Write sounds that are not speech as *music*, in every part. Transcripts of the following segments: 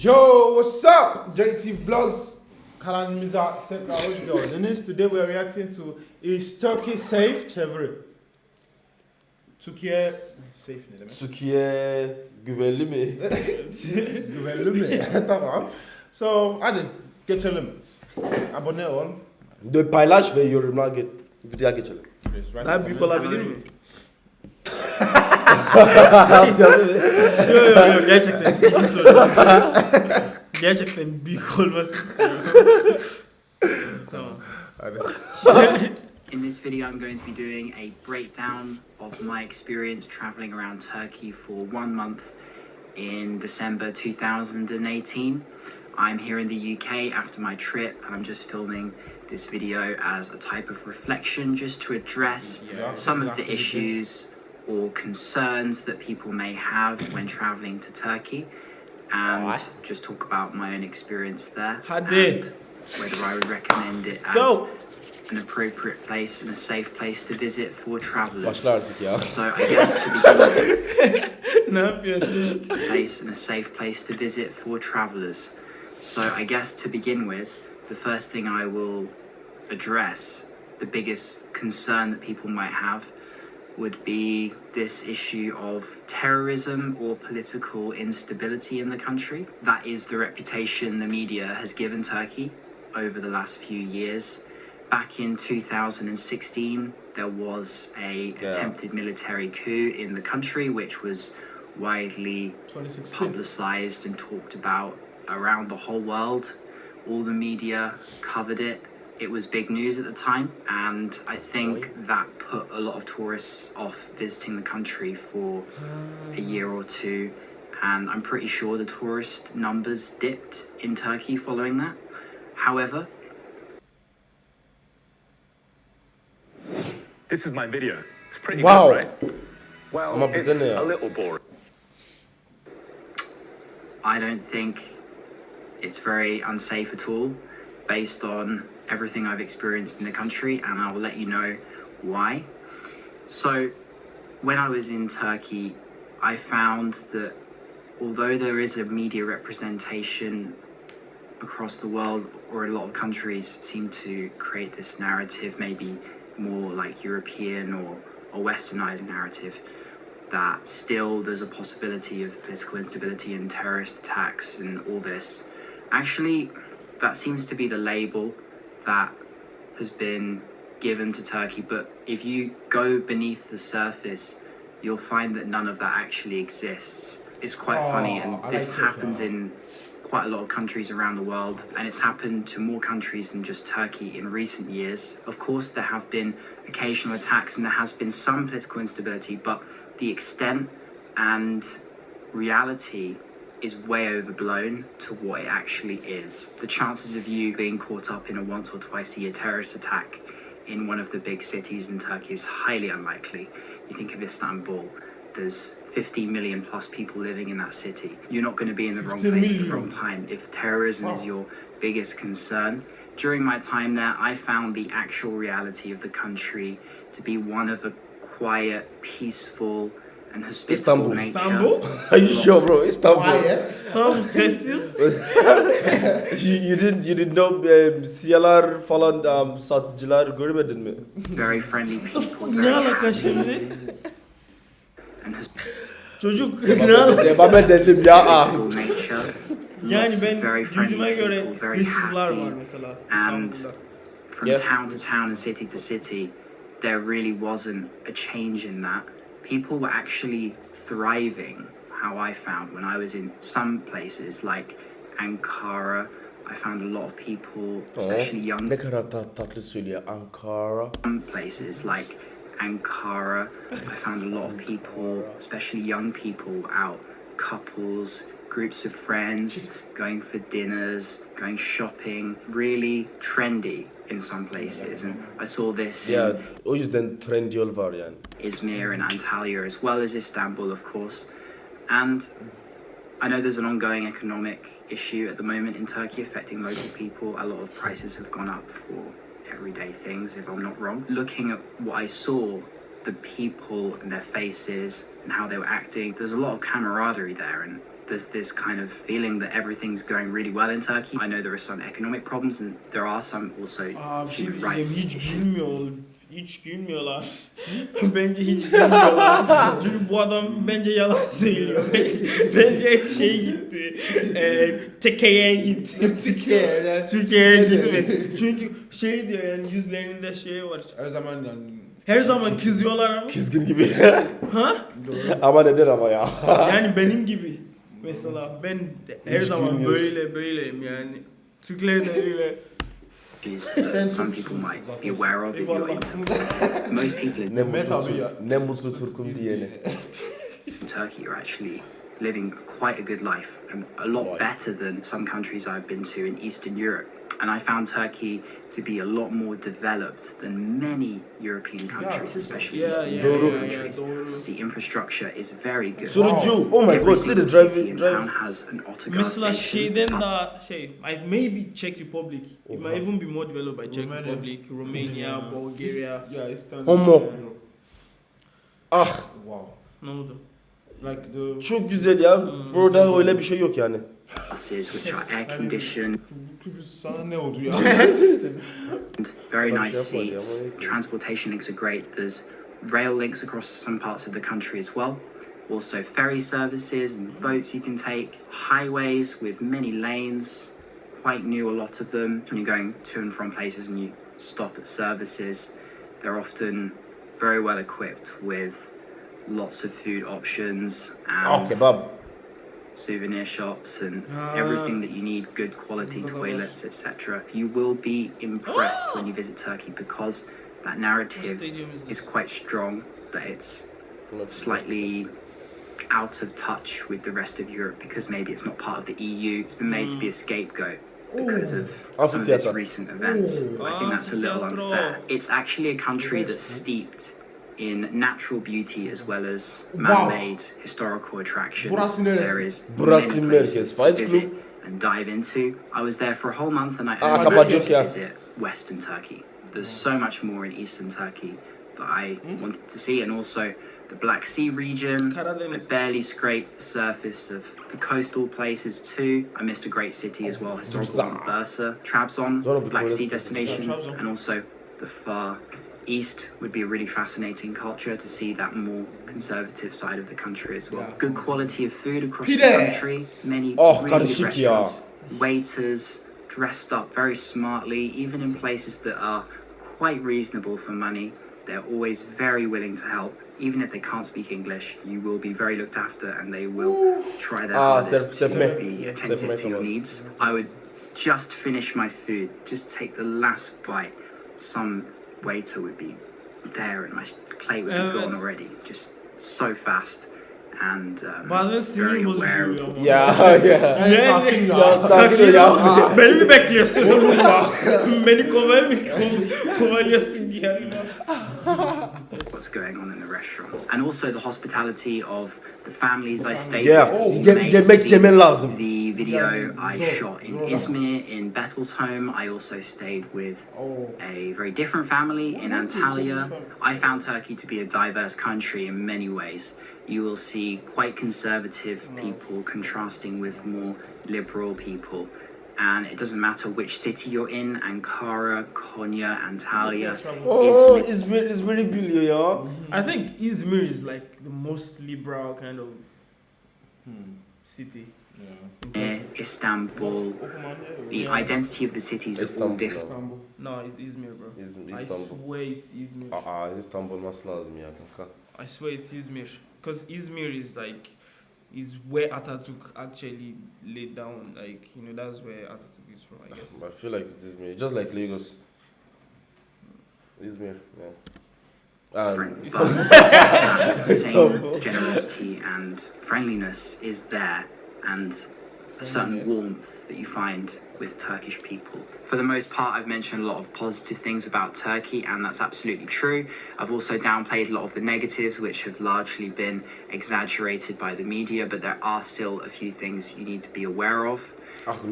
Yo, what's up? JT Vlogs, Kalan Miza Technology Deniz. Today we are reacting to Is Turkey Safe? Çeviri. Türkiye safe ne demek? Türkiye güvenli mi? *laughs* Güvenli mi? *laughs* tamam. So hadi geçelim. Abone ol. De paylaş ve yorumlar get videoya geçelim. Daha büyük olabilir mi? Asyalı mı? Yok yok yok gerçekten ciddi soruyorum. gerçekten büyük olması istiyorum. tamam. Hadi. In this video, I'm going to be doing a breakdown of my experience traveling around Turkey for one month in December 2018. I'm here in the UK after my trip, and I'm just filming this video as a type of reflection just to address Yeah, some of the exactly. issues or concerns that people may have when traveling to Turkey and Alright. just talk about my own experience there. Hadi. and Whether I would recommend it as go. an appropriate place and a safe place to visit for travelers. Başla artık ya. So I guess to begin with, *laughs* a place and a safe place to visit for travelers. So I guess to begin with, the first thing I will address, the biggest concern that people might have, would be this issue of terrorism or political instability in the country. That is the reputation the media has given Turkey over the last few years. Back in 2016, there was a Yeah. attempted military coup in the country, which was widely publicized and talked about around the whole world. All the media covered it. It was big news at the time, and I think that put a lot of tourists off visiting the country for a year or two. And I'm pretty sure the tourist numbers dipped in Turkey following that. However, This is my video. It's pretty Wow. good, right? Well, Ama it's bize ne ya? a little boring. I don't think it's very unsafe at all based on everything I've experienced in the country, and I will let you know why. So, when I was in Turkey, I found that although there is a media representation across the world, or a lot of countries seem to create this narrative, maybe more like European or, or westernized narrative, that still there's a possibility of political instability and terrorist attacks and all this. Actually, that seems to be the label that has been given to Turkey, but if you go beneath the surface, you'll find that none of that actually exists. It's quite Oh, funny, and I this like happens in quite a lot of countries around the world, and it's happened to more countries than just Turkey in recent years. Of course, there have been occasional attacks and there has been some political instability, but the extent and reality is way overblown to what it actually is. The chances of you being caught up in a once or twice a year terrorist attack in one of the big cities in Turkey is highly unlikely. You think of Istanbul, there's 50 million plus people living in that city. You're not going to be in the wrong 50 place at the wrong time if terrorism Wow. is your biggest concern. During my time there, I found the actual reality of the country to be one of a quiet, peaceful, Istanbul. İstanbul? *laughs* Are you sure bro? Istanbul. Quiet. Tam sessiz. *laughs* you, you didn't you didn't know um, siyalar falan um, satıcılar görmedin mi? Very friendly people. ne very alaka şimdi? Çocuk ne alaka? Devam edelim ya. ah. Yani ben very friendly duyduğuma göre people, very hırsızlar var mesela İstanbul'da. from Yeah. town to town and city to city, there really wasn't a change in that. People were actually thriving, how I found when I was in some places like Ankara. I found a lot of people, oh, especially young Ne kadar tat, tatlı söylüyor. Ankara. some places like Ankara. I found a lot of people, especially young people, out, couples, groups of friends, going for dinners, going shopping. Really trendy in some places, and I saw this Ya in o yüzden trend yol var yani. Izmir and Antalya, as well as Istanbul, of course. And I know there's an ongoing economic issue at the moment in Turkey affecting local people. A lot of prices have gone up for everyday things, if I'm not wrong. Looking at what I saw, the people and their faces and how they were acting, there's a lot of camaraderie there, and there's this kind of feeling that everything's going really well in Turkey. I know there are some economic problems and there are some also Aa bir şey human diyeceğim rights hiç issues. gülmüyor. Hiç gülmüyorlar. *laughs* bence hiç gülmüyorlar. *laughs* Çünkü bu adam bence yalan söylüyor. *laughs* bence şey gitti. E, Teke'ye gitti. Türkiye'de. Türkiye'ye gitmedi. Çünkü şey diyor yani yüzlerinde şey var. Her zaman yani. Her zaman kızıyorlar ama. Kızgın gibi. Ha? ama neden ama ya? Yani benim gibi. Mesela ben her Hiç zaman gülmüyorsun. böyle böyleyim yani. Türkler de öyle. issues some people might be aware of if you're most people in Mehmet abi ya. ne mutlu Türk'üm diyene. Turkey are actually living quite a good life and a lot Life. better than some countries I've been to in Eastern Europe. And I found Turkey to be a lot more developed than many European countries, especially Yeah, Eastern yeah, European yeah, yeah, countries. The infrastructure is very good. Sunucu. Oh my Every god, see the single drive, city and drive. town has an autogar Mesela station. şeyden daha şey, I maybe Czech Republic. It Oha. might even be more developed by Czech Romania. Republic, Romania, Bulgaria. East, yeah, Eastern. Homo. Ah Wow. Ne oldu? Like the. çok güzel ya. Hmm. Burada öyle bir şey yok yani. Buses which are air conditioned, sana ne oldu ya? *laughs* very nice şey yapar ya, seats. Transportation links are great. There's rail links across some parts of the country as well. Also, ferry services and boats you can take. Highways with many lanes, quite new, a lot of them. When you're going to and from places and you stop at services, they're often very well equipped with lots of food options and kebab. souvenir shops and Ah. everything that you need good quality Burada da var. toilets etc you will be impressed when you visit turkey because that narrative is is quite strong that it's slightly out of touch with the rest of europe because maybe it's not part of the eu it's been made to be a scapegoat because of some of its recent events. I think that's a little unfair. It's actually a country that's steeped in natural beauty as well as man-made historical attractions. Burası neresi? There is Burası many merkez. places to Fight visit Club. and dive into. I was there for a whole month and I Ah, only Kapadokya. visit Western Turkey. There's so much more in Eastern Turkey that I wanted to see, and also the Black Sea region. I barely scraped the surface of the coastal places too. I missed a great city as well, historical Bursa, Trabzon, the Black Sea places. destination, and also the far east would be a really fascinating culture to see that more conservative side of the country as well. Yeah. Good quality of food across Pide. the country, many Oh, really good restaurants, waiters dressed up very smartly, even in places that are quite reasonable for money. They're always very willing to help. Even if they can't speak English, you will be very looked after and they will try their Ah, hardest self- to self-made. be attentive to your needs. I would just finish my food, just take the last bite. Some waiter would be there and my plate would be gone already. Just so fast and um, Bazen sinir very bozucu aware of oluyor ama. Ya ya. Yani Ne? sakin ya. Ya sakin ya. Beni mi bekliyorsun? Beni kovay mı? Kov- Kovalıyorsun diye. What's going on in the restaurants and also the hospitality of the families I stayed Yeah. with. Oh, You Ye- may yemek see lazım. The video Yeah, I Zor- shot in Zorla. Izmir, in home I also stayed with Oh. a very different family in What did Antalya. I found Turkey to be a diverse country in many ways. You will see quite conservative people contrasting with more liberal people. And it doesn't matter which city you're in Ankara, Konya, Antalya, Oh, Izmir. İzmir, İzmir'i biliyor ya. I think Izmir is like the most liberal kind of city. Yeah. Istanbul. The Yeah. identity of the cities are all Istanbul. different. İstanbul. No, it's Izmir, bro. İzmir, I swear it's Izmir. Aa, İstanbul olması lazım ya kanka. I swear it's Izmir. Because Izmir is like, is where Atatürk actually laid down. Like, you know, that's where Atatürk is from, I guess. *sighs* I feel like it's İzmir. Just like Lagos. İzmir, yeah. And But *laughs* *laughs* that same generosity and friendliness is there, and a certain warmth that you find with Turkish people. For the most part, I've mentioned a lot of positive things about Turkey, and that's absolutely true. I've also downplayed a lot of the negatives, which have largely been exaggerated by the media, but there are still a few things you need to be aware of.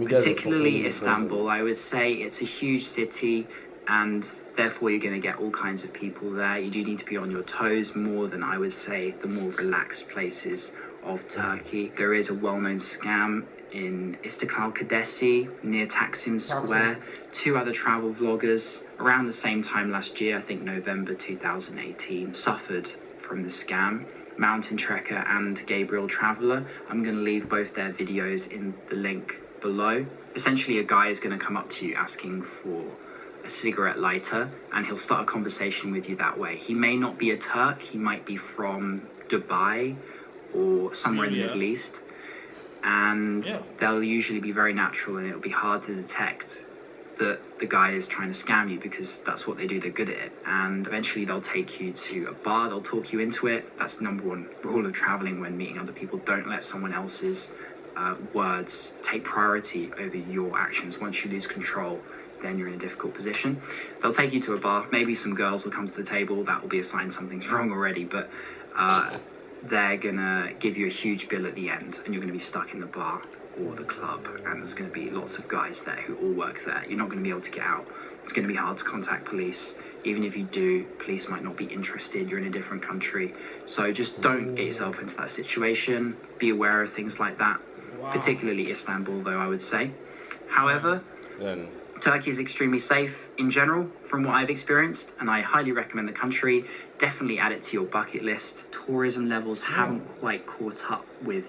particularly Istanbul. I would say it's a huge city, and therefore you're going to get all kinds of people there. You do need to be on your toes more than I would say the more relaxed places of Turkey. There is a well-known scam in Istiklal Caddesi near Taksim Square. Two other travel vloggers around the same time last year, I think November 2018, suffered from the scam. Mountain Trekker and Gabriel Traveller. I'm going to leave both their videos in the link below. Essentially, a guy is going to come up to you asking for a cigarette lighter and he'll start a conversation with you that way. He may not be a Turk, he might be from Dubai or somewhere in the Middle East. And Yeah. they'll usually be very natural and it'll be hard to detect that the guy is trying to scam you because that's what they do, they're good at it. And eventually they'll take you to a bar, they'll talk you into it. That's number one rule of traveling when meeting other people. Don't let someone else's uh, words take priority over your actions. Once you lose control, then you're in a difficult position. They'll take you to a bar. Maybe some girls will come to the table. That will be a sign something's wrong already. But uh, they're gonna give you a huge bill at the end, and you're gonna be stuck in the bar or the club. And there's gonna be lots of guys there who all work there. You're not gonna be able to get out. It's gonna be hard to contact police. Even if you do, police might not be interested. You're in a different country, so just don't get yourself into that situation. Be aware of things like that, Wow. particularly Istanbul, though I would say. However, Yani. Turkey is extremely safe in general, from what I've experienced, and I highly recommend the country. Definitely add it to your bucket list. Tourism levels haven't quite caught up with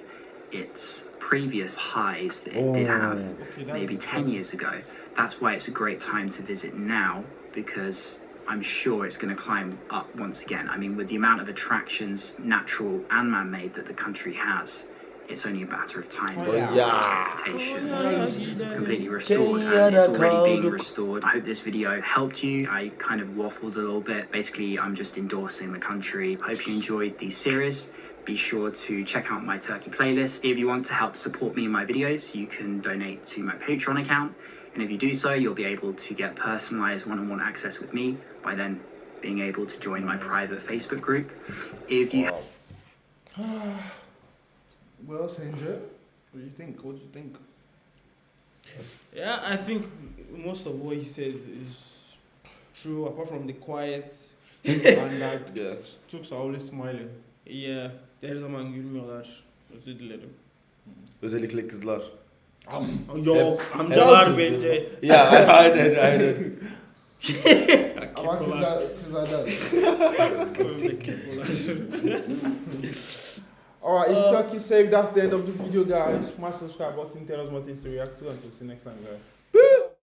its previous highs that it did have maybe 10 know. years ago. That's why it's a great time to visit now because I'm sure it's going to climb up once again. I mean, with the amount of attractions, natural and man made, that the country has, it's only a matter of time. Oh, before yeah. its reputation Oh, is yeah. completely restored and it's already being restored. I hope this video helped you. I kind of waffled a little bit. Basically, I'm just endorsing the country. Hope you enjoyed the series. Be sure to check out my Turkey playlist. If you want to help support me in my videos, you can donate to my Patreon account. And if you do so, you'll be able to get personalized one-on-one access with me by then being able to join my private Facebook group. If you Well, Sanjay, what do you think? What do you think? Yeah, I think most of what he said is true, apart from the quiet. *laughs* and like, Yeah. Stooks are always smiling. Yeah, her zaman gülmüyorlar. Özür dilerim. Özellikle kızlar. Yok, amcalar bence. Ya aynen aynen. Ama kızlar, kızlar da. Alright, it's Uh, Turkey safe. That's the end of the video, guys. Smash subscribe button. Tell us more things to react to. Until see you next time, guys.